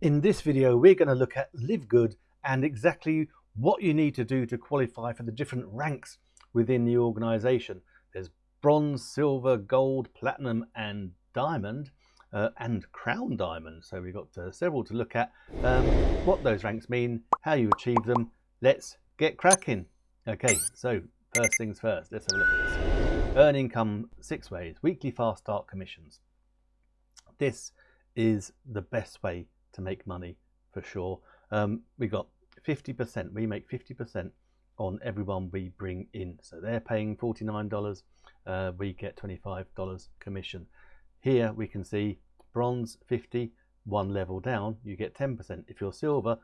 In this video, we're going to look at LiveGood and exactly what you need to do to qualify for the different ranks within the organization. There's bronze, silver, gold, platinum, and diamond, uh, and crown diamond. So we've got uh, several to look at. Um, what those ranks mean, how you achieve them. Let's get cracking. Okay, so first things first, let's have a look at this. Earn income six ways, weekly fast start commissions. This is the best way to make money for sure. Um, we got 50%, we make 50% on everyone we bring in. So they're paying $49, uh, we get $25 commission. Here we can see bronze 50, one level down, you get 10%. If you're silver,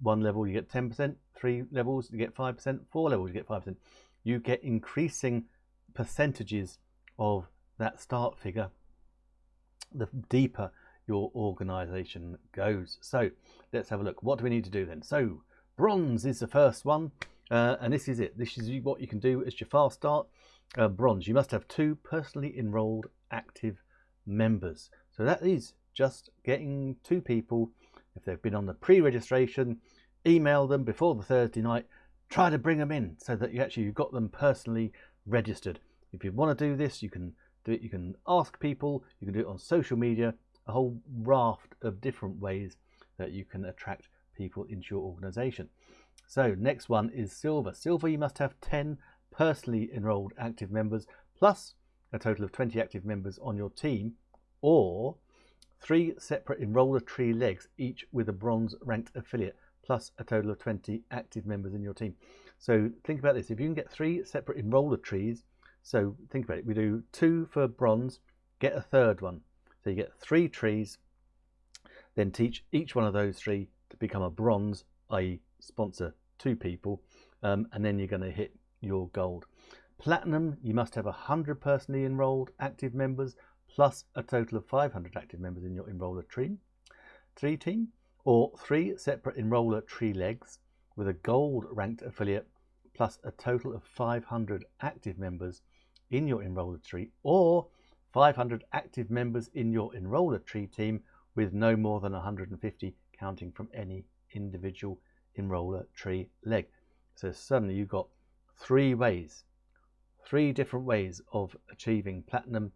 one level you get 10%, three levels you get 5%, four levels you get 5%. You get increasing percentages of that start figure the deeper your organization goes. So let's have a look. What do we need to do then? So bronze is the first one. Uh, and this is it. This is what you can do as your fast start. Uh, bronze, you must have two personally enrolled active members. So that is just getting two people, if they've been on the pre-registration, email them before the Thursday night, try to bring them in so that you actually you've got them personally registered. If you want to do this, you can do it. You can ask people, you can do it on social media, a whole raft of different ways that you can attract people into your organization. So next one is silver. Silver, you must have 10 personally enrolled active members plus a total of 20 active members on your team or three separate enroller tree legs, each with a bronze ranked affiliate plus a total of 20 active members in your team. So think about this. If you can get three separate enroller trees, so think about it. We do two for bronze, get a third one. So you get three trees, then teach each one of those three to become a bronze, i.e. sponsor two people, um, and then you're going to hit your gold. Platinum, you must have 100 personally enrolled active members plus a total of 500 active members in your enroller tree, tree team, or three separate enroller tree legs with a gold ranked affiliate plus a total of 500 active members in your enroller tree, or 500 active members in your enroller tree team with no more than 150 counting from any individual enroller tree leg. So suddenly you've got three ways, three different ways of achieving platinum.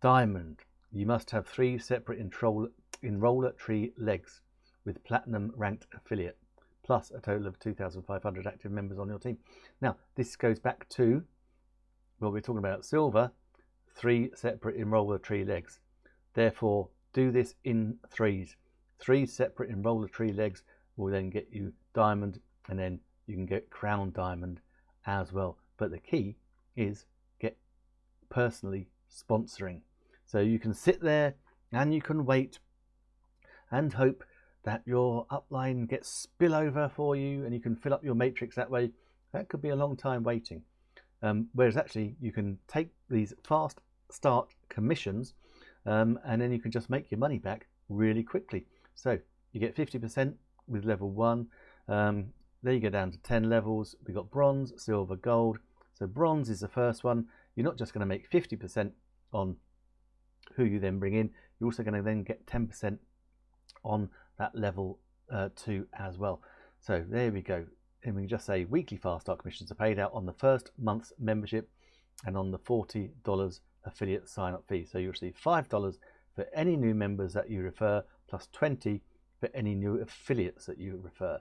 Diamond, you must have three separate enroller tree legs with platinum ranked affiliate plus a total of 2,500 active members on your team. Now, this goes back to what we're talking about silver three separate enroller tree legs. Therefore, do this in threes. Three separate enroller tree legs will then get you diamond and then you can get crown diamond as well. But the key is get personally sponsoring. So you can sit there and you can wait and hope that your upline gets spillover for you and you can fill up your matrix that way. That could be a long time waiting. Um, whereas actually you can take these fast start commissions um, and then you can just make your money back really quickly. So you get 50% with level one. Um, there you go down to 10 levels. We've got bronze, silver, gold. So bronze is the first one. You're not just going to make 50% on who you then bring in. You're also going to then get 10% on that level uh, two as well. So there we go and we can just say weekly fast start commissions are paid out on the first month's membership and on the $40 affiliate sign up fee. So you receive $5 for any new members that you refer plus 20 for any new affiliates that you refer.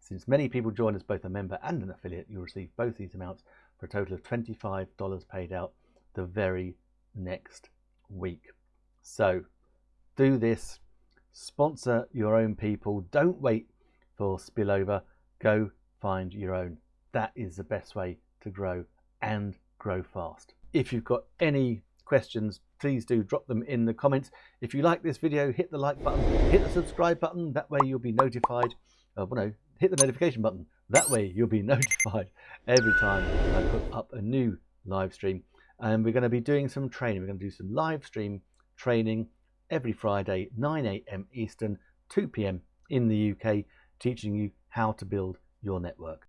Since many people join as both a member and an affiliate, you'll receive both these amounts for a total of $25 paid out the very next week. So do this, sponsor your own people, don't wait for spillover, go find your own. That is the best way to grow and grow fast. If you've got any questions, please do drop them in the comments. If you like this video, hit the like button, hit the subscribe button. That way you'll be notified. Uh, well, no, hit the notification button. That way you'll be notified every time I put up a new live stream. And we're going to be doing some training. We're going to do some live stream training every Friday, 9 a.m. Eastern, 2 p.m. in the UK, teaching you how to build your network.